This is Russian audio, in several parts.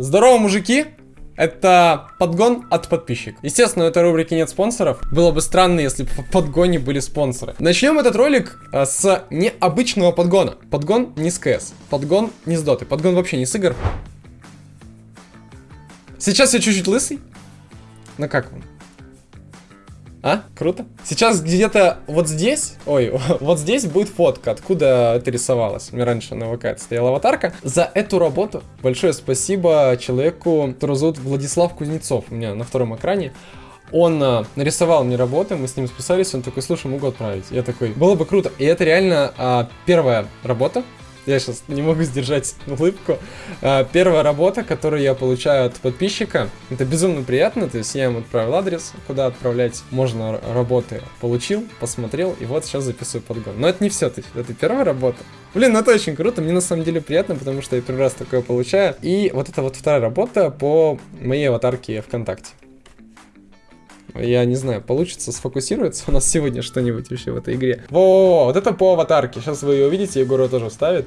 Здорово, мужики! Это подгон от подписчиков. Естественно, у этой рубрики нет спонсоров. Было бы странно, если бы в подгоне были спонсоры. Начнем этот ролик а, с необычного подгона. Подгон не с КС. Подгон не с доты. Подгон вообще не с игр. Сейчас я чуть-чуть лысый. Ну как вам? А? Круто. Сейчас где-то вот здесь, ой, вот здесь будет фотка, откуда это рисовалось. У меня раньше на ВК стояла аватарка. За эту работу большое спасибо человеку, которого зовут Владислав Кузнецов. У меня на втором экране. Он а, нарисовал мне работы, мы с ним списались, он такой, слушай, могу отправить. Я такой, было бы круто. И это реально а, первая работа, я сейчас не могу сдержать улыбку. А, первая работа, которую я получаю от подписчика, это безумно приятно, то есть я ему отправил адрес, куда отправлять можно работы, получил, посмотрел, и вот сейчас записываю подгон. Но это не все, это первая работа. Блин, ну это очень круто, мне на самом деле приятно, потому что я первый раз такое получаю. И вот это вот вторая работа по моей аватарке ВКонтакте. Я не знаю, получится сфокусироваться у нас сегодня что-нибудь вообще в этой игре. Во, вот это по аватарке. Сейчас вы ее увидите, Егор тоже вставит.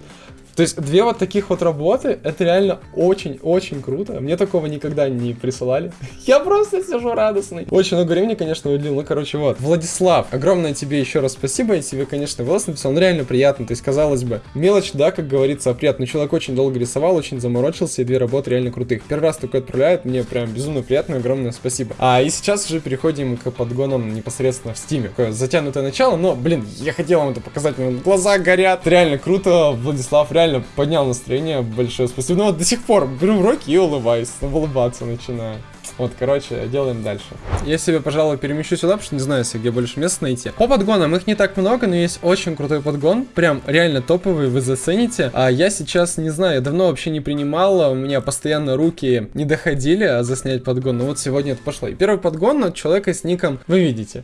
То есть две вот таких вот работы, это реально очень-очень круто. Мне такого никогда не присылали. Я просто сижу радостный. Очень много времени, конечно, уделил. Ну, короче, вот. Владислав, огромное тебе еще раз спасибо. Я тебе, конечно, голос написал. Он реально приятно. То есть, казалось бы, мелочь, да, как говорится, приятно. человек очень долго рисовал, очень заморочился, и две работы реально крутых. Первый раз такое отправляют, мне прям безумно приятно, огромное спасибо. А и сейчас уже переходим к подгонам непосредственно в стиме. Такое затянутое начало, но, блин, я хотел вам это показать, глаза горят. Реально круто, Владислав, реально реально поднял настроение, большое спасибо. Ну вот до сих пор беру в руки и улыбаюсь, улыбаться начинаю. Вот, короче, делаем дальше. Я себе, пожалуй, перемещу сюда, потому что не знаю, где больше мест найти. По подгонам их не так много, но есть очень крутой подгон. Прям реально топовый, вы зацените. А я сейчас, не знаю, я давно вообще не принимал, у меня постоянно руки не доходили а заснять подгон. Но вот сегодня это пошло. И первый подгон от человека с ником вы видите.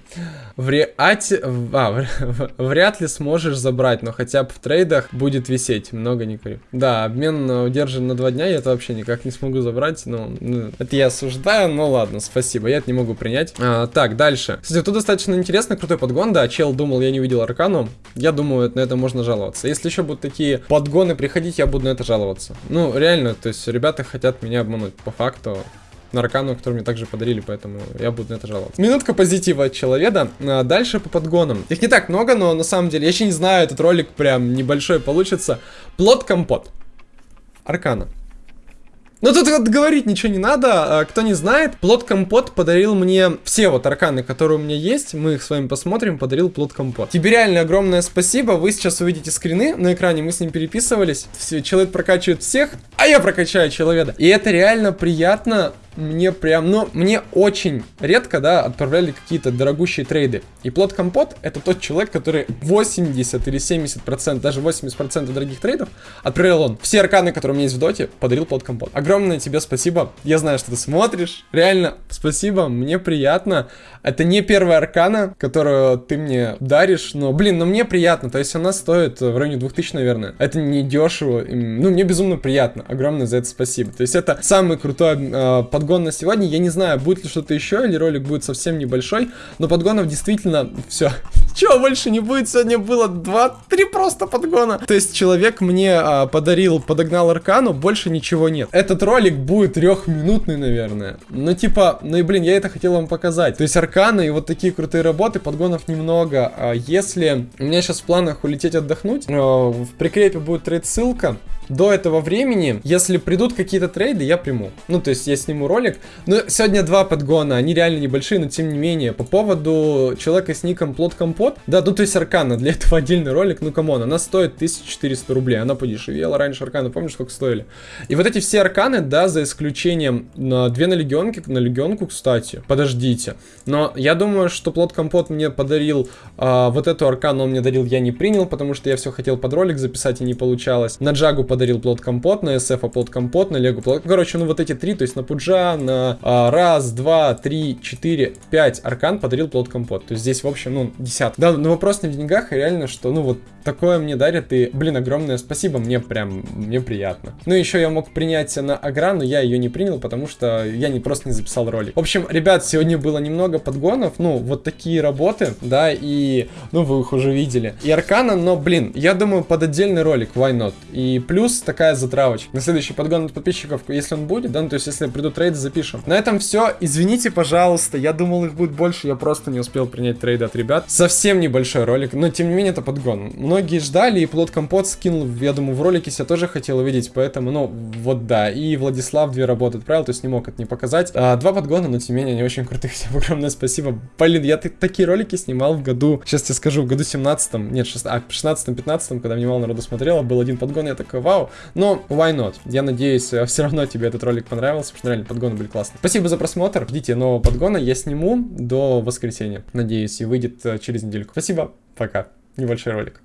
Вряд, а, вряд ли сможешь забрать, но хотя бы в трейдах будет висеть. Много не говорю. Да, обмен удержан на два дня, я это вообще никак не смогу забрать, но ну, это я осуждаю ну ладно, спасибо, я это не могу принять. А, так, дальше. Кстати, тут достаточно интересно, крутой подгон, да, чел думал, я не увидел аркану. Я думаю, на это можно жаловаться. Если еще будут такие подгоны приходить, я буду на это жаловаться. Ну, реально, то есть ребята хотят меня обмануть, по факту на аркану, который мне также подарили, поэтому я буду на это жаловаться. Минутка позитива от человека. А дальше по подгонам. Их не так много, но на самом деле, я еще не знаю, этот ролик прям небольшой получится. Плод-компот. Аркана. Ну тут вот говорить ничего не надо. А, кто не знает, плод компот подарил мне все вот арканы, которые у меня есть. Мы их с вами посмотрим. Подарил плод компот. Тебе реально огромное спасибо. Вы сейчас увидите скрины на экране. Мы с ним переписывались. Все, человек прокачивает всех, а я прокачаю человека. И это реально приятно мне прям, ну, мне очень редко, да, отправляли какие-то дорогущие трейды. И плод компот это тот человек, который 80 или 70 процентов, даже 80 процентов дорогих трейдов отправил он. Все арканы, которые у меня есть в доте, подарил плод компот. Огромное тебе спасибо. Я знаю, что ты смотришь. Реально, спасибо, мне приятно. Это не первая аркана, которую ты мне даришь, но, блин, ну мне приятно. То есть она стоит в районе 2000, наверное. Это не дешево. Ну, мне безумно приятно. Огромное за это спасибо. То есть это самый крутой э, подгон на сегодня. Я не знаю, будет ли что-то еще, или ролик будет совсем небольшой, но подгонов действительно все. Чего больше не будет? Сегодня было 2-3 просто подгона. То есть человек мне а, подарил, подогнал аркану, больше ничего нет. Этот ролик будет трехминутный, наверное. Ну типа, ну и блин, я это хотел вам показать. То есть арканы и вот такие крутые работы, подгонов немного. А если у меня сейчас в планах улететь отдохнуть, а, в прикрепе будет трейд-ссылка до этого времени, если придут какие-то трейды, я приму. Ну, то есть я сниму ролик. Но сегодня два подгона, они реально небольшие, но тем не менее. По поводу человека с ником Плод Компот, да, тут есть Аркана, для этого отдельный ролик, ну, come on, она стоит 1400 рублей, она подешевела раньше Аркана, помнишь, сколько стоили? И вот эти все Арканы, да, за исключением на две на легионке, на легионку, кстати, подождите. Но я думаю, что Плод Компот мне подарил а, вот эту Аркану, он мне дарил, я не принял, потому что я все хотел под ролик записать и не получалось. На Джагу подарил подарил плод компот, на SF плод компот, на Лего плод... Короче, ну вот эти три, то есть на Пуджа, на а, раз, два, три, четыре, пять аркан подарил плод компот. То есть здесь, в общем, ну, десятка. Да, но вопрос не в деньгах, а реально, что, ну, вот такое мне дарят, и, блин, огромное спасибо, мне прям, мне приятно. Ну, еще я мог принять на Агра, но я ее не принял, потому что я не просто не записал ролик. В общем, ребят, сегодня было немного подгонов, ну, вот такие работы, да, и, ну, вы их уже видели. И Аркана, но, блин, я думаю, под отдельный ролик, why not? И плюс плюс такая затравочка. На следующий подгон от подписчиков, если он будет, да, ну, то есть если придут трейды, запишем. На этом все. Извините, пожалуйста, я думал их будет больше, я просто не успел принять трейды от ребят. Совсем небольшой ролик, но тем не менее это подгон. Многие ждали, и Плод Компот скинул, я думаю, в ролике себя тоже хотел увидеть, поэтому, ну, вот да. И Владислав две работы отправил, то есть не мог это не показать. А, два подгона, но тем не менее они очень крутые. Всем огромное спасибо. Блин, я такие ролики снимал в году, сейчас тебе скажу, в году 17 нет, 16-15, когда внимал народу смотрела, был один подгон, я такой, вау. Но why not? Я надеюсь, э, все равно тебе этот ролик понравился, потому что реально подгоны были классные. Спасибо за просмотр, ждите нового подгона, я сниму до воскресенья, надеюсь, и выйдет э, через недельку. Спасибо, пока. Небольшой ролик.